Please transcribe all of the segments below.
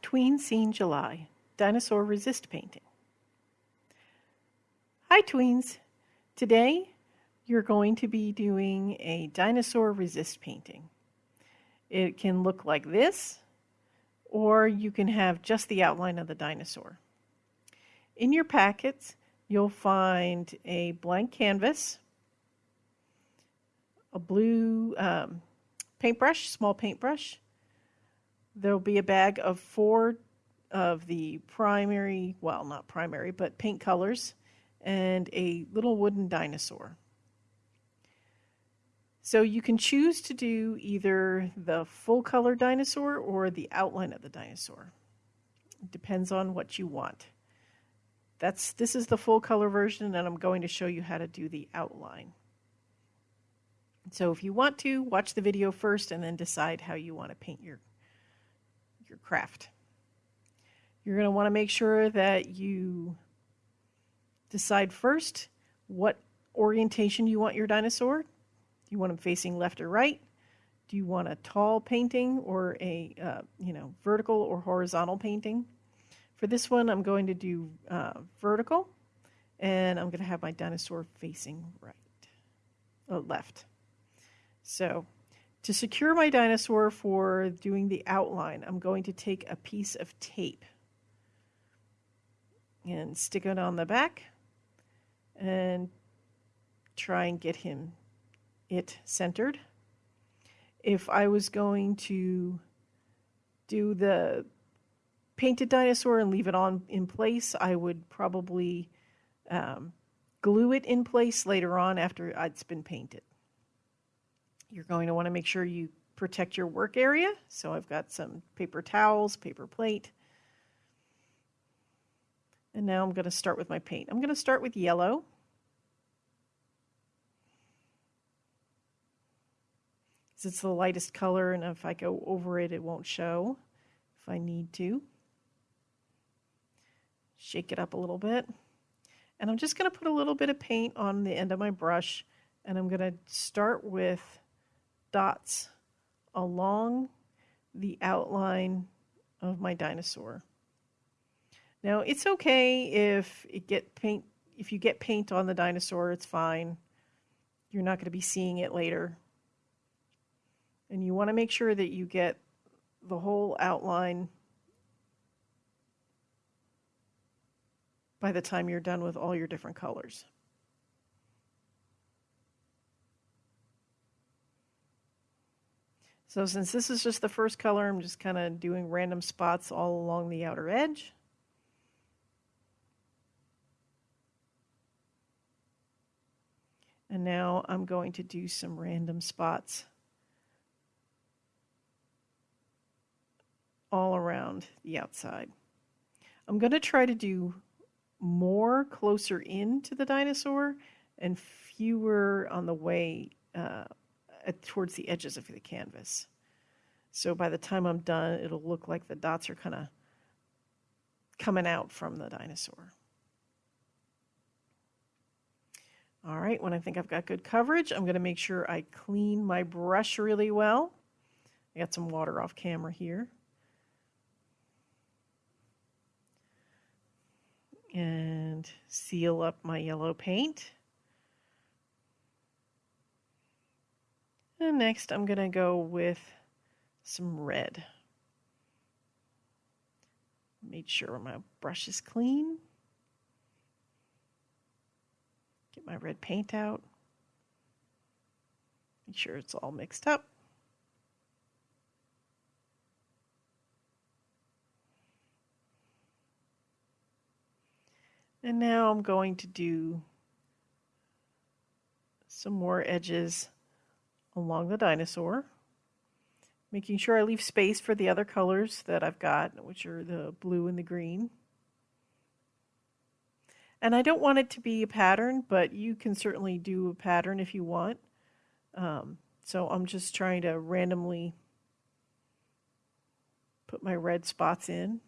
Tween Scene July Dinosaur Resist Painting. Hi Tweens! Today you're going to be doing a dinosaur resist painting. It can look like this or you can have just the outline of the dinosaur. In your packets you'll find a blank canvas, a blue um, paintbrush, small paintbrush, there'll be a bag of four of the primary, well, not primary, but paint colors, and a little wooden dinosaur. So you can choose to do either the full color dinosaur or the outline of the dinosaur. It depends on what you want. That's this is the full color version and I'm going to show you how to do the outline. So if you want to, watch the video first and then decide how you want to paint your your craft. You're going to want to make sure that you decide first what orientation you want your dinosaur. Do you want him facing left or right? Do you want a tall painting or a uh, you know vertical or horizontal painting? For this one, I'm going to do uh, vertical, and I'm going to have my dinosaur facing right, uh, left. So to secure my dinosaur for doing the outline, I'm going to take a piece of tape and stick it on the back and try and get him it centered. If I was going to do the painted dinosaur and leave it on in place, I would probably um, glue it in place later on after it's been painted. You're going to want to make sure you protect your work area. So I've got some paper towels, paper plate. And now I'm going to start with my paint. I'm going to start with yellow. It's the lightest color, and if I go over it, it won't show if I need to. Shake it up a little bit. And I'm just going to put a little bit of paint on the end of my brush, and I'm going to start with dots along the outline of my dinosaur. Now it's okay if it get paint if you get paint on the dinosaur, it's fine. You're not going to be seeing it later. And you want to make sure that you get the whole outline by the time you're done with all your different colors. So since this is just the first color, I'm just kind of doing random spots all along the outer edge. And now I'm going to do some random spots all around the outside. I'm going to try to do more closer in to the dinosaur and fewer on the way uh, Uh, towards the edges of the canvas. So by the time I'm done, it'll look like the dots are kind of coming out from the dinosaur. All right, when I think I've got good coverage, I'm going to make sure I clean my brush really well. I got some water off camera here. And seal up my yellow paint. And next I'm going to go with some red. Made sure my brush is clean. Get my red paint out. Make sure it's all mixed up. And now I'm going to do some more edges along the dinosaur, making sure I leave space for the other colors that I've got, which are the blue and the green. And I don't want it to be a pattern, but you can certainly do a pattern if you want. Um, so I'm just trying to randomly put my red spots in.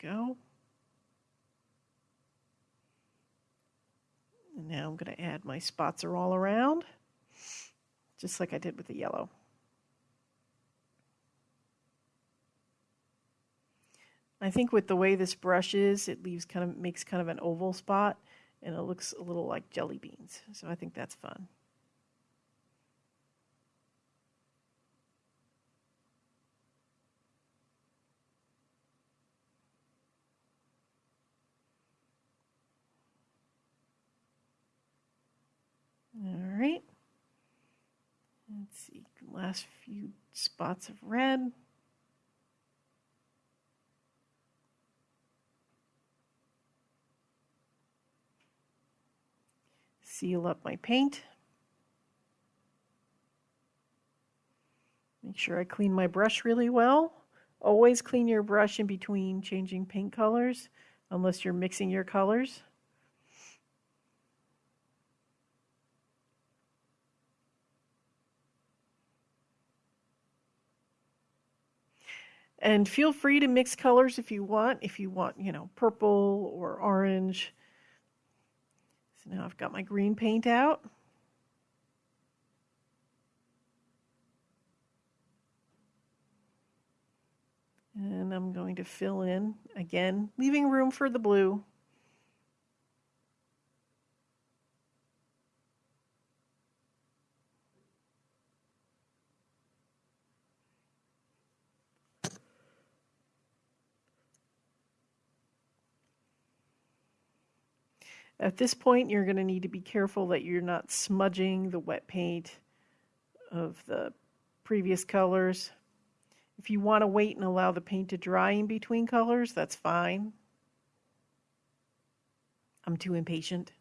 Go. And Now I'm going to add my spots are all around, just like I did with the yellow. I think with the way this brush is, it leaves kind of makes kind of an oval spot and it looks a little like jelly beans. So I think that's fun. All right. Let's see, last few spots of red. Seal up my paint. Make sure I clean my brush really well. Always clean your brush in between changing paint colors, unless you're mixing your colors. And feel free to mix colors if you want. If you want, you know, purple or orange. So now I've got my green paint out. And I'm going to fill in again, leaving room for the blue. At this point, you're going to need to be careful that you're not smudging the wet paint of the previous colors. If you want to wait and allow the paint to dry in between colors, that's fine. I'm too impatient.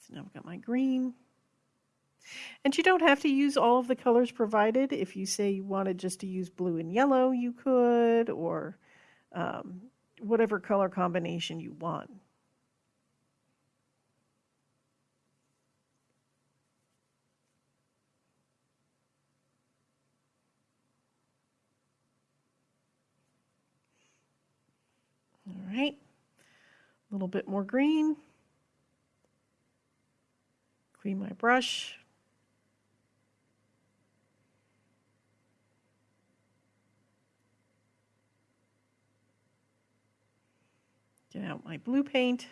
So now I've got my green. And you don't have to use all of the colors provided. If you say you wanted just to use blue and yellow, you could, or um, whatever color combination you want. All right, a little bit more green. Clean my brush. Get out my blue paint.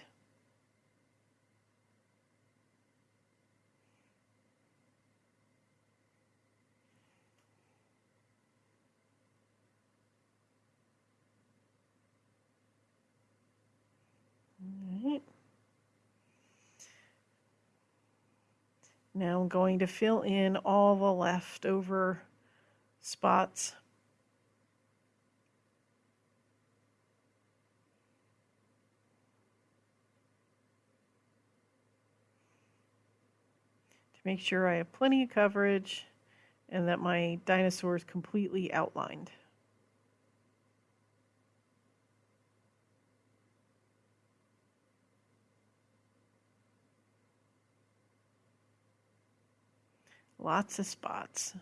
Now I'm going to fill in all the leftover spots. Make sure I have plenty of coverage and that my dinosaur is completely outlined. Lots of spots.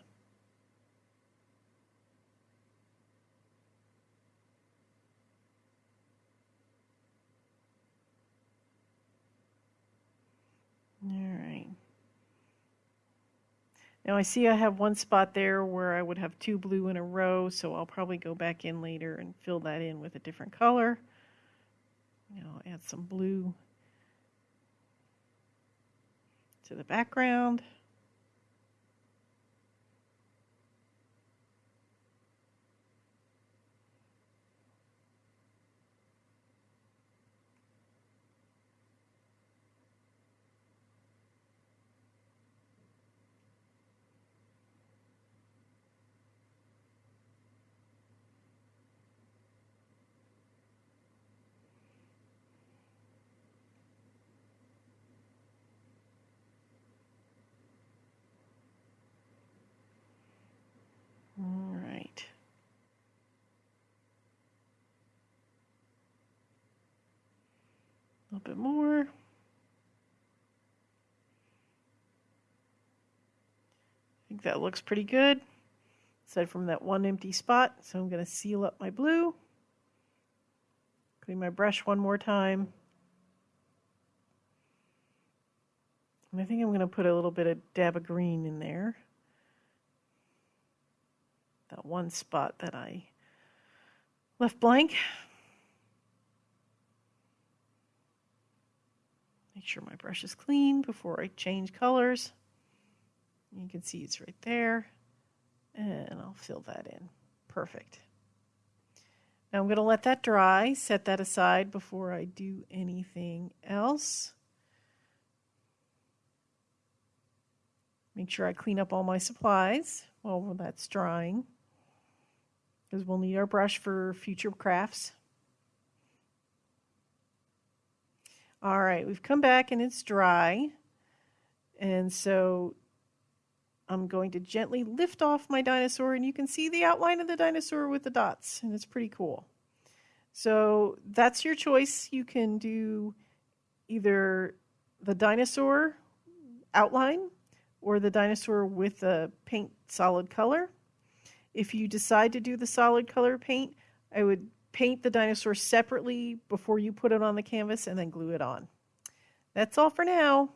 All right. Now I see I have one spot there where I would have two blue in a row, so I'll probably go back in later and fill that in with a different color. I'll add some blue to the background. All right. A little bit more. I think that looks pretty good, aside from that one empty spot. So I'm going to seal up my blue. Clean my brush one more time. And I think I'm going to put a little bit of dab of green in there. That one spot that I left blank. Make sure my brush is clean before I change colors. You can see it's right there. And I'll fill that in. Perfect. Now I'm going to let that dry, set that aside before I do anything else. Make sure I clean up all my supplies while that's drying because we'll need our brush for future crafts. All right, we've come back and it's dry. And so I'm going to gently lift off my dinosaur and you can see the outline of the dinosaur with the dots and it's pretty cool. So that's your choice. You can do either the dinosaur outline or the dinosaur with a paint solid color. If you decide to do the solid color paint, I would paint the dinosaur separately before you put it on the canvas and then glue it on. That's all for now.